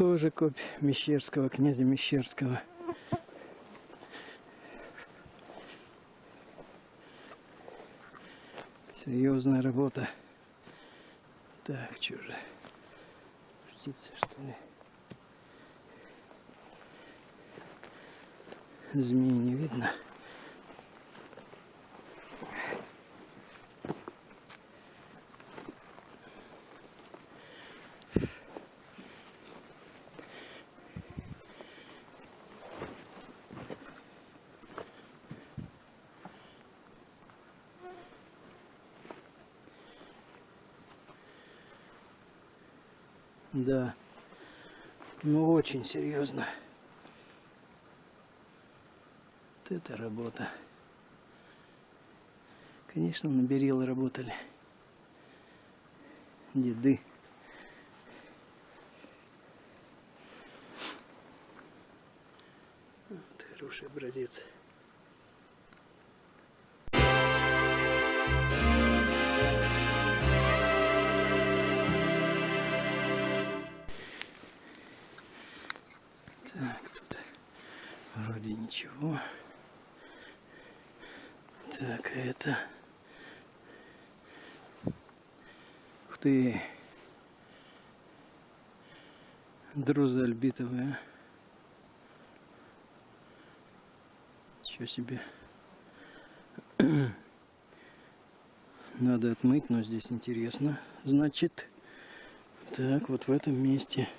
Прокопь Мещерского, князя Мещерского. Серьезная работа. Так, что же? Птица, что ли? Змеи не видно. Да. Ну очень серьезно. Вот это работа. Конечно, на Берилы работали. Деды. Вот хороший образец. Так, тут вроде ничего. Так, это... Ух ты! Друза альбитовая. Ничего себе. Надо отмыть, но здесь интересно. Значит, так, вот в этом месте